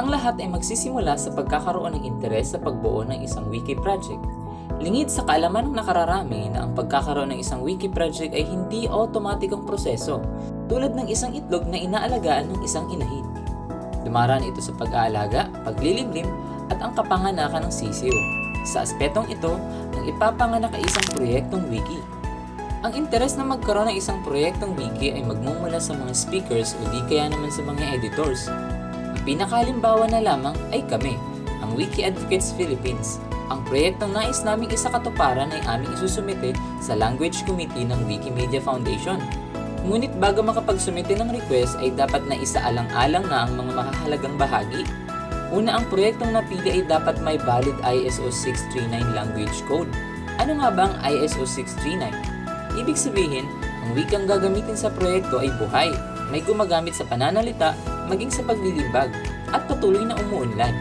Ang lahat ay magsisimula sa pagkakaroon ng interes sa pagbuo ng isang wiki project. Lingid sa kaalaman ng nakararami na ang pagkakaroon ng isang wiki project ay hindi automatikong proseso, tulad ng isang itlog na inaalagaan ng isang inahin. Dumaraan ito sa pag-aalaga, paglilimlim, at ang kapanganakan ng sisiyo. Sa aspetong ito, ang ipapanganak ay isang proyektong wiki. Ang interes na magkaroon ng isang proyektong wiki ay magmumula sa mga speakers o di kaya naman sa mga editors. Pinakalimbawa na lamang ay kami, ang Wiki Advocates Philippines. Ang proyektong nais naming isakatuparan ay aming isusumite sa Language Committee ng Wikimedia Foundation. Ngunit bago makapagsumite ng request ay dapat na isaalang-alang na ang mga makahalagang bahagi. Una, ang proyektong napili ay dapat may valid ISO 639 language code. Ano nga ba ang ISO 639? Ibig sabihin, ang wikang gagamitin sa proyekto ay buhay, may gumagamit sa pananalita, maging sa paglilibag, at patuloy na umuunlad.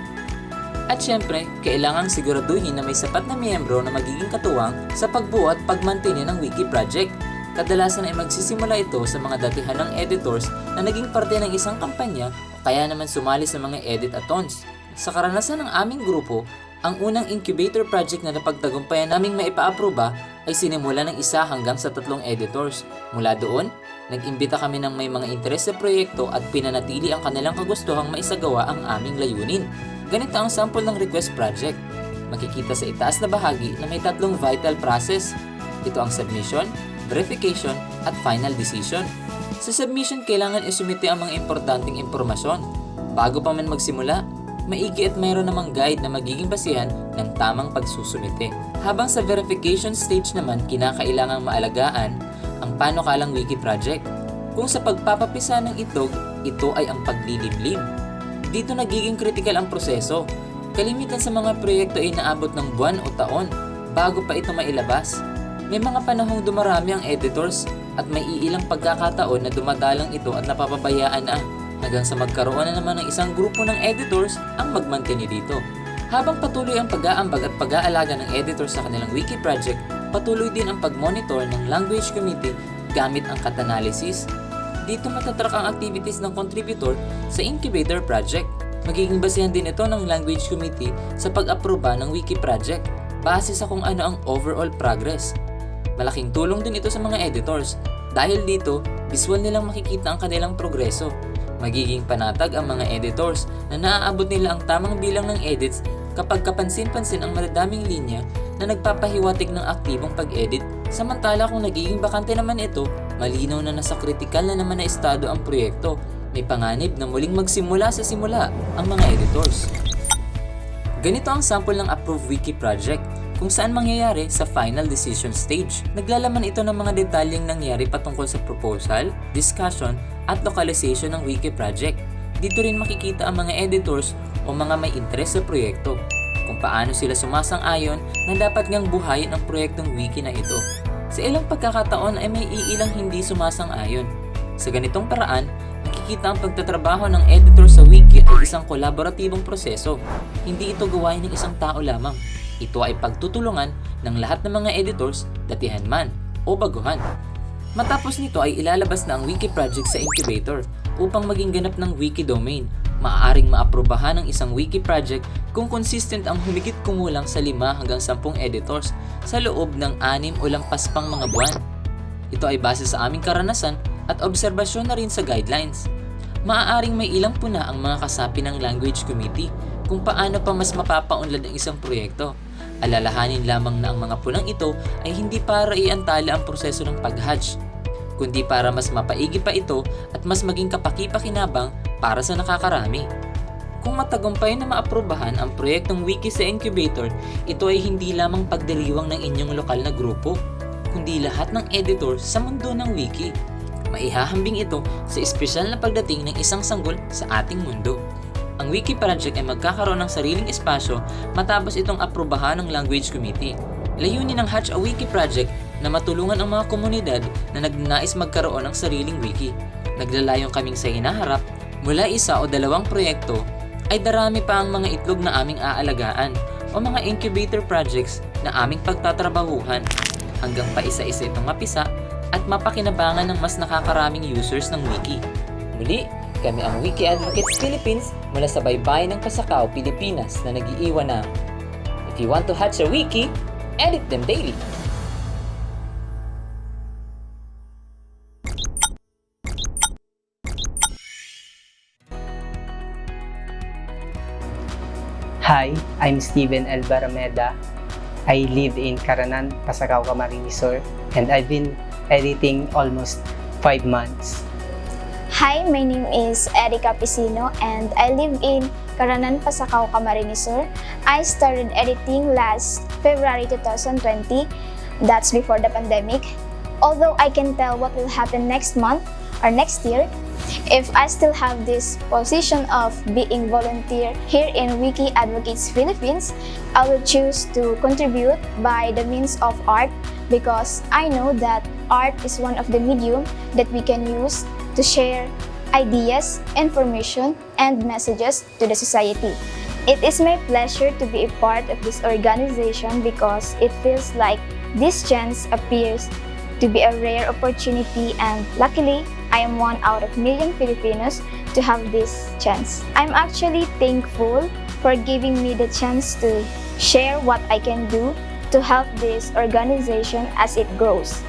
At syempre, kailangang siguraduhin na may sapat na miyembro na magiging katuwang sa pagbuo at pagmantinin ng wiki project. Kadalasan ay magsisimula ito sa mga datihan ng editors na naging parte ng isang kampanya kaya naman sumali sa mga edit-a-thons. Sa karanasan ng aming grupo, ang unang incubator project na napagtagumpayan naming maipaaproba ay sinimula ng isa hanggang sa tatlong editors. Mula doon, nag-imbita kami ng may mga interes sa proyekto at pinanatili ang kanilang kagustuhang maisagawa ang aming layunin. Ganito ang sample ng request project. Makikita sa itaas na bahagi na may tatlong vital process. Ito ang submission, verification, at final decision. Sa submission, kailangan isumite ang mga importanteng impormasyon. Bago pa man magsimula, maigi at mayroon namang guide na magiging basihan ng tamang pagsusumite. Habang sa verification stage naman, kinakailangang maalagaan ang panukalang wiki project. Kung sa pagpapapisa ng itlog, ito ay ang pagliliblim. Dito nagiging critical ang proseso. Kalimitan sa mga proyekto ay naabot ng buwan o taon bago pa ito mailabas. May mga panahong dumarami ang editors at may iilang pagkakataon na dumadalang ito at napapabayaan na hanggang sa magkaroon na naman ng isang grupo ng editors ang magmantini dito. Habang patuloy ang pag-aambag at pag-aalaga ng editors sa kanilang wiki project, patuloy din ang pag-monitor ng language committee gamit ang cat-analysis. Dito matatrack ang activities ng contributor sa incubator project. Magiging basehan din ito ng language committee sa pag-aproba ng wiki project base sa kung ano ang overall progress. Malaking tulong din ito sa mga editors dahil dito visual nilang makikita ang kanilang progreso. Magiging panatag ang mga editors na naaabot nila ang tamang bilang ng edits kapag kapansin-pansin ang madadaming linya na nagpapahiwatig ng aktibong pag-edit. Samantala kung nagiging bakante naman ito, malinaw na nasa kritikal na naman na estado ang proyekto. May panganib na muling magsimula sa simula ang mga editors. Ganito ang sample ng Approved Wiki project kung saan mangyayari sa final decision stage. Naglalaman ito ng mga detalyeng nangyari patungkol sa proposal, discussion, at localization ng wiki project. Dito rin makikita ang mga editors o mga may interes sa proyekto, kung paano sila sumasang-ayon na dapat ngang buhayin ang proyektong wiki na ito. Sa ilang pagkakataon ay may iilang hindi sumasang-ayon. Sa ganitong paraan, nakikita ang pagtatrabaho ng editor sa wiki ay isang kolaboratibong proseso. Hindi ito gawain ng isang tao lamang. Ito ay pagtutulungan ng lahat ng mga editors, datihan man o baguhan. Matapos nito ay ilalabas na ang wiki project sa incubator upang maging ganap ng wiki domain. Maaaring maaprobahan ng isang wiki project kung consistent ang humigit kumulang sa 5 hanggang 10 editors sa loob ng 6 o lampas pang mga buwan. Ito ay base sa aming karanasan at obserbasyon na rin sa guidelines. Maaaring may ilang puna ang mga kasapi ng language committee kung paano pa mas mapapaunlad ang isang proyekto. Alalahanin lamang na ang mga punang ito ay hindi para iantala ang proseso ng pag-hatch, kundi para mas mapaigi pa ito at mas maging kapaki-pakinabang para sa nakakarami. Kung matagumpay na maaprubahan ang proyektong wiki sa incubator, ito ay hindi lamang pagdiriwang ng inyong lokal na grupo, kundi lahat ng editor sa mundo ng wiki. Maihahambing ito sa espesyal na pagdating ng isang sanggol sa ating mundo. Ang Wiki Project ay magkakaroon ng sariling espasyo matapos itong aprubahan ng Language Committee. Layunin ng Hatch a Wiki Project na matulungan ang mga komunidad na nagnanais magkaroon ng sariling wiki. Naglalayong kaming sa hinaharap, mula isa o dalawang proyekto, ay darami pa ang mga itlog na aming aalagaan o mga incubator projects na aming pagtatrabahuhan hanggang pa isa-isa itong mapisa at mapakinabangan ng mas nakakaraming users ng wiki. Muli, kami ang Wiki Advocates Philippines mula sa baybayin ng Pasakaw, Pilipinas na nag-iiwan na If you want to hatch a wiki, edit them daily. Hi, I'm Steven El Barameda. I live in Caranan, Pasacao, Camarines Sur, and I've been editing almost five months. Hi, my name is Erika Pisino and I live in Caranan, Pasacao, Camarines Sur. I started editing last February 2020. That's before the pandemic. Although I can tell what will happen next month or next year, if I still have this position of being volunteer here in Wiki Advocates Philippines, I will choose to contribute by the means of art because I know that art is one of the medium that we can use to share ideas, information, and messages to the society. It is my pleasure to be a part of this organization because it feels like this chance appears to be a rare opportunity and luckily I am one out of million Filipinos to have this chance. I'm actually thankful for giving me the chance to share what I can do to help this organization as it grows.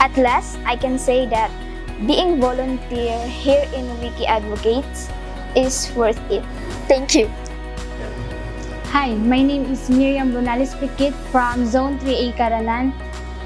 At last, I can say that being volunteer here in Wiki Advocates is worth it. Thank you. Hi, my name is Miriam Bonales Pikit from Zone 3A Caranan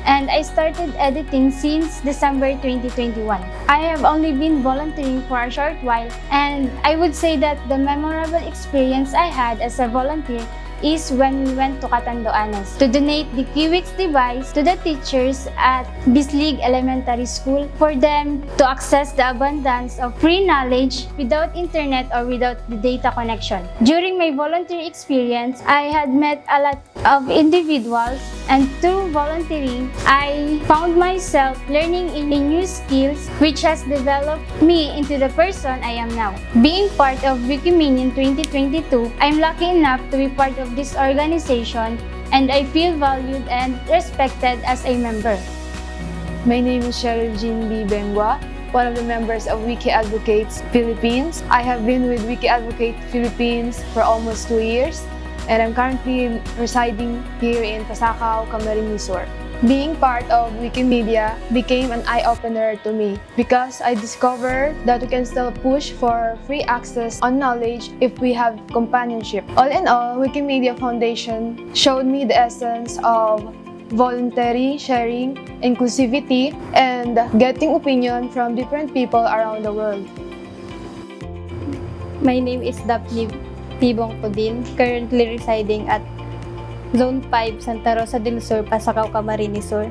and I started editing since December 2021. I have only been volunteering for a short while and I would say that the memorable experience I had as a volunteer is when we went to Catanduanes to donate the Kiwix device to the teachers at Bislig Elementary School for them to access the abundance of free knowledge without internet or without the data connection. During my volunteer experience, I had met a lot of individuals and through volunteering, I found myself learning in new skills which has developed me into the person I am now. Being part of Wikiminion 2022, I'm lucky enough to be part of this organization and I feel valued and respected as a member. My name is Cheryl Jean B. Bengua, one of the members of Wiki Advocates Philippines. I have been with Wiki Advocate Philippines for almost two years, and I'm currently residing here in Pasacao, Camarines Sur. Being part of Wikimedia became an eye-opener to me because I discovered that we can still push for free access on knowledge if we have companionship. All in all, Wikimedia Foundation showed me the essence of voluntary sharing, inclusivity, and getting opinion from different people around the world. My name is Daphne Tibong Pudin, currently residing at Zone 5, Santa Rosa del Sur, Pasacao, Camarines Sur.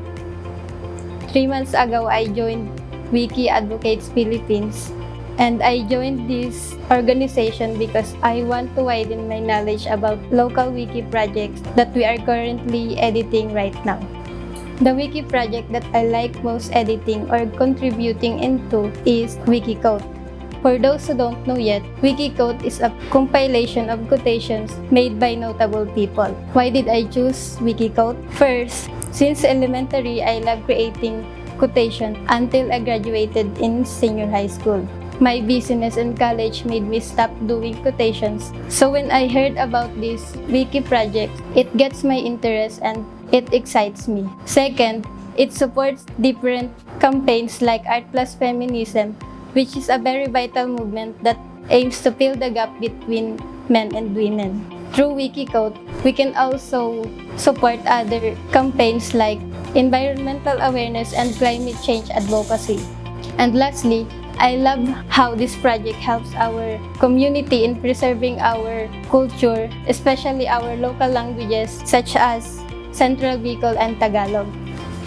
Three months ago, I joined Wiki Advocates Philippines and I joined this organization because I want to widen my knowledge about local wiki projects that we are currently editing right now. The wiki project that I like most editing or contributing into is Wikicode. For those who don't know yet, Wikicode is a compilation of quotations made by notable people. Why did I choose Wikicode? First, since elementary, I love creating quotation until I graduated in senior high school. My business in college made me stop doing quotations. So when I heard about this wiki project, it gets my interest and it excites me. Second, it supports different campaigns like Art Plus Feminism, which is a very vital movement that aims to fill the gap between men and women. Through Wikicode, we can also support other campaigns like environmental awareness and climate change advocacy. And lastly, I love how this project helps our community in preserving our culture, especially our local languages such as Central Bicol and Tagalog.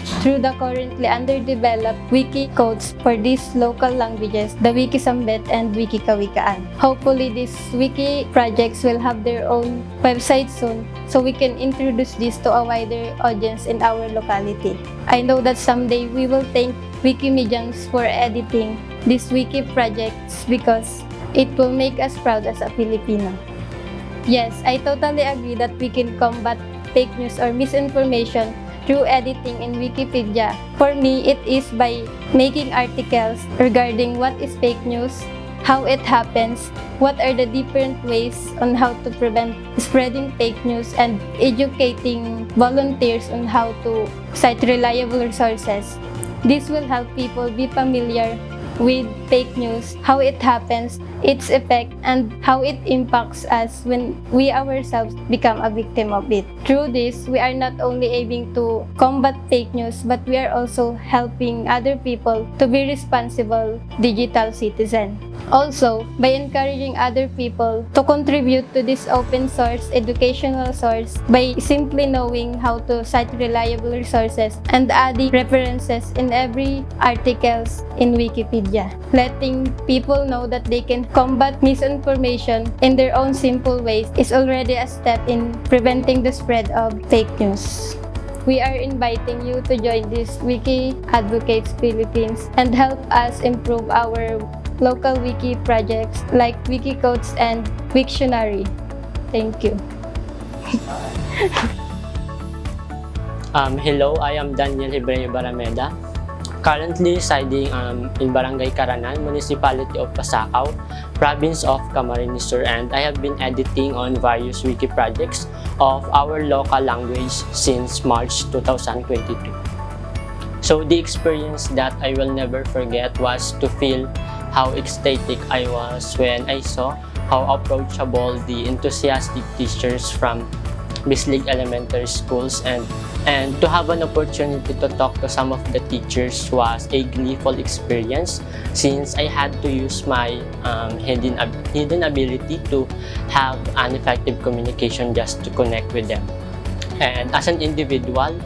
Through the currently underdeveloped wiki codes for these local languages, the Wikisambet and Wikikawikaan. Hopefully, these wiki projects will have their own website soon so we can introduce this to a wider audience in our locality. I know that someday we will thank Wikimedians for editing these wiki projects because it will make us proud as a Filipino. Yes, I totally agree that we can combat fake news or misinformation through editing in Wikipedia. For me, it is by making articles regarding what is fake news, how it happens, what are the different ways on how to prevent spreading fake news, and educating volunteers on how to cite reliable resources. This will help people be familiar with fake news, how it happens, its effect, and how it impacts us when we ourselves become a victim of it. Through this, we are not only aiming to combat fake news, but we are also helping other people to be responsible digital citizen. Also, by encouraging other people to contribute to this open source educational source by simply knowing how to cite reliable resources and adding references in every articles in Wikipedia. Letting people know that they can combat misinformation in their own simple ways is already a step in preventing the spread of fake news. We are inviting you to join this Wiki Advocates Philippines and help us improve our local wiki projects like Wikicodes and Wiktionary. Thank you. Um, hello, I am Daniel Hebreo Barameda, currently residing um, in Barangay Caranan, Municipality of Pasacao, Province of Camarines Sur, and I have been editing on various wiki projects of our local language since March 2022. So the experience that I will never forget was to feel how ecstatic I was when I saw how approachable the enthusiastic teachers from Bislig Elementary Schools and and to have an opportunity to talk to some of the teachers was a gleeful experience since I had to use my um, hidden, ab- hidden ability to have an effective communication just to connect with them. And as an individual,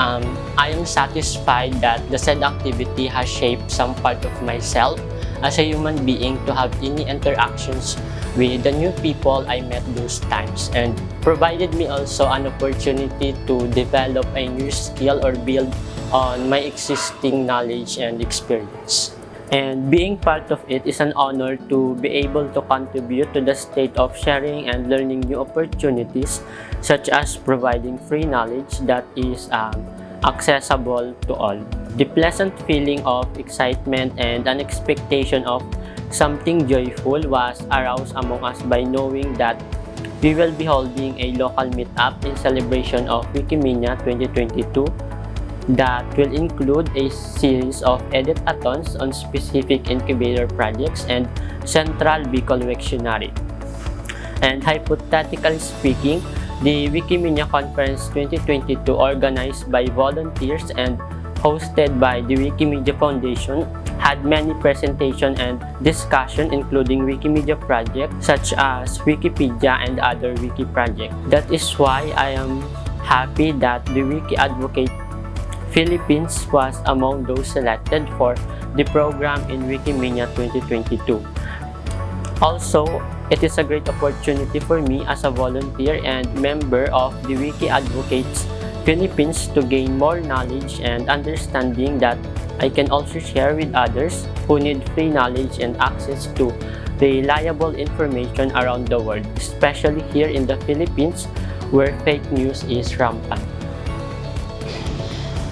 um, I am satisfied that the said activity has shaped some part of myself as a human being to have any interactions with the new people I met those times and provided me also an opportunity to develop a new skill or build on my existing knowledge and experience. And being part of it is an honor to be able to contribute to the state of sharing and learning new opportunities such as providing free knowledge that is um, accessible to all. The pleasant feeling of excitement and an expectation of something joyful was aroused among us by knowing that we will be holding a local meetup in celebration of Wikimedia 2022 that will include a series of edit-a-thons on specific incubator projects and Central Bicol. And hypothetically speaking, the Wikimedia Conference 2022 organized by volunteers and hosted by the Wikimedia Foundation had many presentation and discussion including Wikimedia projects such as Wikipedia and other wiki projects. That is why I am happy that the Wiki Advocate Philippines was among those selected for the program in Wikimedia 2022. Also, it is a great opportunity for me as a volunteer and member of the Wiki Advocates Philippines to gain more knowledge and understanding that I can also share with others who need free knowledge and access to reliable information around the world, especially here in the Philippines where fake news is rampant.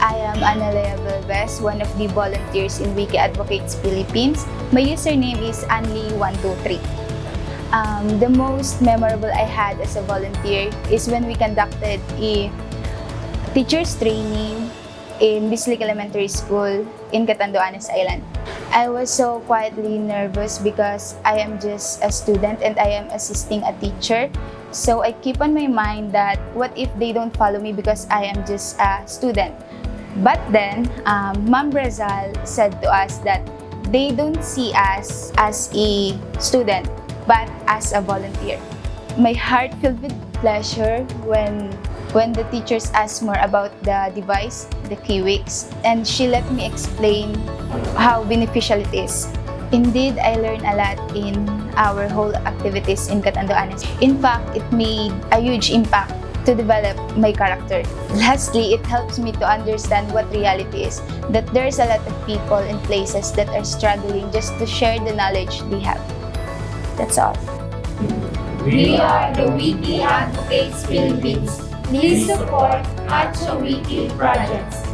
I am Analea Belves, one of the volunteers in Wiki Advocates Philippines. My username is Anli123. Um, the most memorable I had as a volunteer is when we conducted a teacher's training in Bislik Elementary School in Catanduanes Island. I was so quietly nervous because I am just a student and I am assisting a teacher. So I keep on my mind that what if they don't follow me because I am just a student? But then, um, Ma'am Brazal said to us that they don't see us as a student, but as a volunteer. My heart filled with pleasure when when the teachers asked more about the device, the Kiwix, and she let me explain how beneficial it is. Indeed, I learned a lot in our whole activities in Catanduanes. In fact, it made a huge impact to develop my character. Lastly, it helps me to understand what reality is, that there's a lot of people and places that are struggling just to share the knowledge they have. That's all. We are the Wiki Advocates Philippines. Please support Hacho Wiki projects.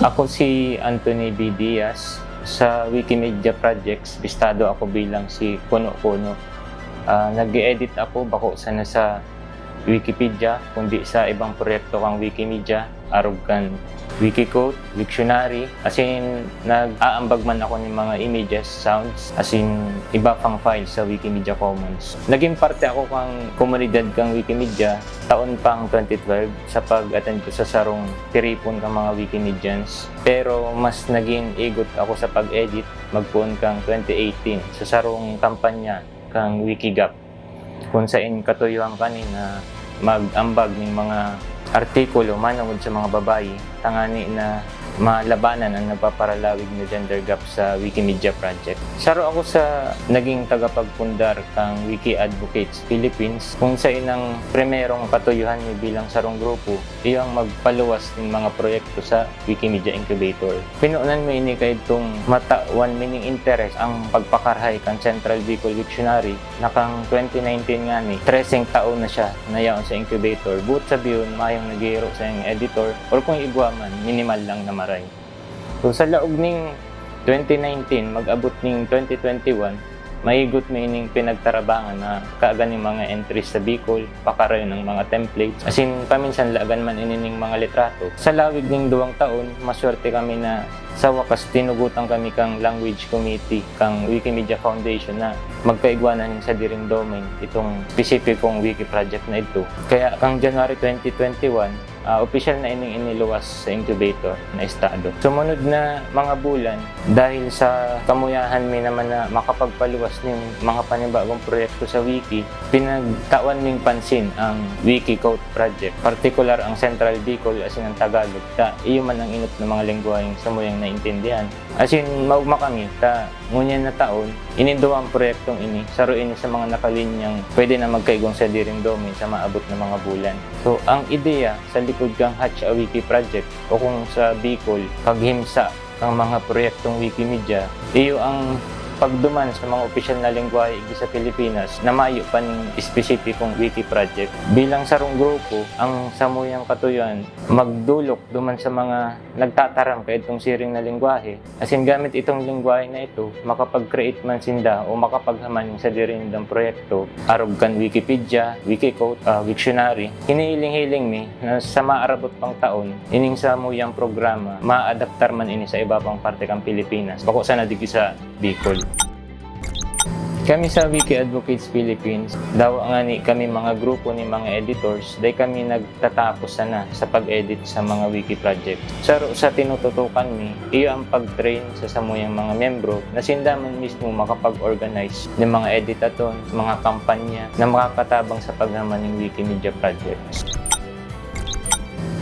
Ako si Anthony B. Diaz. Sa Wikimedia Projects, bistado ako bilang si Kuno Kuno. Ah, nag-edit ako bako sana sa Wikipedia, kundi sa ibang proyekto kang Wikimedia, Arugan Wikicode, Wiktionary, as in nag-aambag man ako ng mga images, sounds, as in iba pang files sa Wikimedia Commons. Naging parte ako kang komunidad kang Wikimedia taon pang 2012 sa pag-attend ko sa sarong tiripon kang mga Wikimedians. Pero mas naging igot ako sa pag-edit magpuon kang 2018 sa sarong kampanya kang Wikigap kung saan katuyuan kanina mag-ambag ng mga artikulo manungod sa mga babayi tangani na malabanan ang nagpaparalawig na gender gap sa Wikimedia Project. Saro ako sa naging tagapagpundar kang Wiki Advocates Philippines kung sa inang primerong patuyuhan ni bilang sarong grupo iyang magpaluwas ng mga proyekto sa Wikimedia Incubator. Pinuunan mo ini kay itong matawan meaning interest ang pagpakarhay kang Central Bicol Dictionary na kang 2019 nga ni 13 taon na siya na yaon sa incubator. But sabiyon, mayong nagihiro sa editor or kung igwa man, minimal lang na maray. So sa laog ning 2019, mag-abot ning 2021, maigot may ining pinagtarabangan na kaagan ng mga entries sa Bicol, pakarayo ng mga templates. As in, paminsan lagan man inining mga litrato. Sa lawig ning duwang taon, maswerte kami na sa wakas tinugutan kami kang language committee kang Wikimedia Foundation na magkaigwanan sa diring domain itong specificong wiki project na ito. Kaya kang January 2021, uh, official na ining iniluwas sa incubator na estado. Sumunod na mga bulan, dahil sa kamuyahan mi naman na makapagpaluwas ng mga panibagong proyekto sa wiki, pinagtawan ning pansin ang Wiki Code Project. Particular ang Central Bicol as in ang Tagalog, ta iyo man ang inot ng mga lengguwaheng samuyang naintindihan. As in, maugma kami, ta ngunyan na taon, inindo ang proyektong ini, saruin sa mga nakalinyang pwede na magkaigong sa diring domain sa maabot na mga bulan. So, ang ideya sa likod kang Hatch a Wiki Project o kung sa Bicol, paghimsa ang mga proyektong Wikimedia, iyo ang pagduman sa mga opisyal na lengguwahe igi sa Pilipinas na mayo pa ng espesipikong wiki project. Bilang sarong grupo, ang samuyang katuyan magdulok duman sa mga nagtataram kay itong siring na lengguwahe. As in, gamit itong lengguwahe na ito, makapag-create man sinda o makapaghaman sa dirindang proyekto, arog kan Wikipedia, Wikicode, uh, Wiktionary. Hinihiling-hiling mi na sa maarabot pang taon, ining samuyang programa, maadaptar man ini sa iba pang parte kang Pilipinas. Bako sana digi sa Bicol. Kami sa Wiki Advocates Philippines, daw ni kami mga grupo ni mga editors, day kami nagtatapos sana sa pag-edit sa mga wiki project. Sa, sa tinututukan mi, iyo ang pag-train sa samuyang mga membro na sindaman mismo makapag-organize ng mga editaton, mga kampanya na makakatabang sa paghaman ng Wikimedia projects.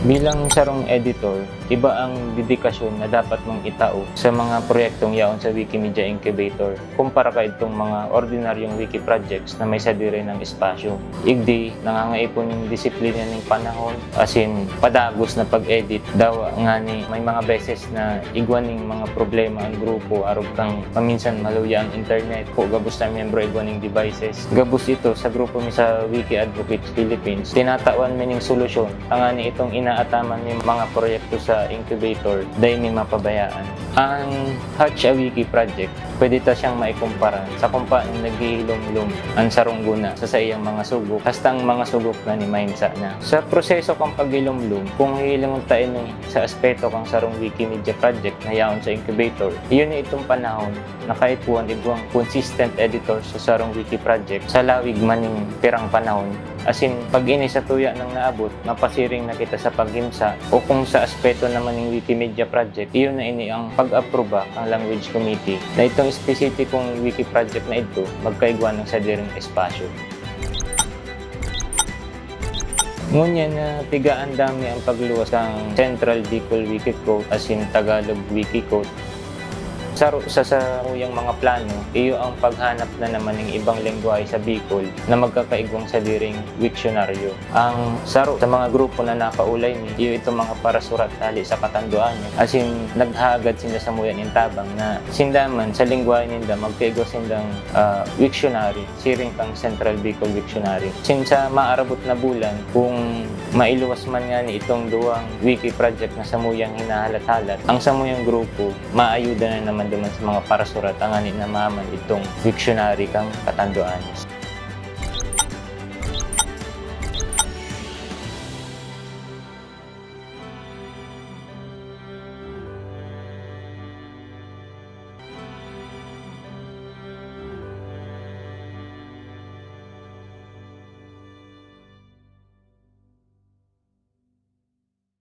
Bilang sarong editor, iba ang dedikasyon na dapat mong itao sa mga proyektong yaon sa Wikimedia Incubator kumpara ka itong mga ordinaryong wiki projects na may sadire ng espasyo. Igdi, nangangaipon yung disiplina ng panahon as in padagos na pag-edit daw nga ni may mga beses na igwaning mga problema ang grupo arog kang paminsan maluya ang internet ko gabos na membro igwaning devices. Gabos ito sa grupo mi sa Wiki Advocates Philippines. Tinatawan mi ning solusyon. Ang ni itong inaataman ni mga proyekto sa incubator dahil may mapabayaan. Ang Hatch a Wiki project, pwede ta siyang maikumpara sa kumpa naghihilom-lom ang sarong guna sa sa iyang mga sugok, hasta ang mga sugok na ni Mahinsa na. Sa proseso kang paghilom-lom, kung hilingon tayo ni sa aspeto kang sarong Wikimedia project na yaon sa incubator, iyon na itong panahon na kahit buwan ibuang consistent editor sa sarong wiki project sa lawig maning pirang panahon As in, pag ini sa tuya ng naabot, mapasiring na kita sa paghimsa o kung sa aspeto naman ng Wikimedia project, iyon na ini ang pag-aproba ang language committee na itong specificong wiki project na ito magkaigwa ng sa diring espasyo. Ngunyan na tigaan dami ang pagluwas ng Central Bicol Wikicode as in Tagalog Wikicode Sa, sa saruyang mga plano, iyo ang paghanap na naman ng ibang lengguwahe sa Bicol na magkakaigwang sa diring wiksyonaryo. Ang saro sa mga grupo na nakaulay ni, iyo ito mga parasurat tali sa katanduan. As in, naghagad sinda sa muyan in tabang na sindaman sa lengguwahe ninda magkaigwa sindang uh, wiksyonary, siring kang Central Bicol Wiksyonary. Sinsa maarabot na bulan, kung mailuwas man nga ni itong duwang wiki project na samuyang hinahalat-halat, ang samuyang grupo, maayuda na naman naman sa mga parasurat ang ani na maman itong wiksyonary kang katanduanes.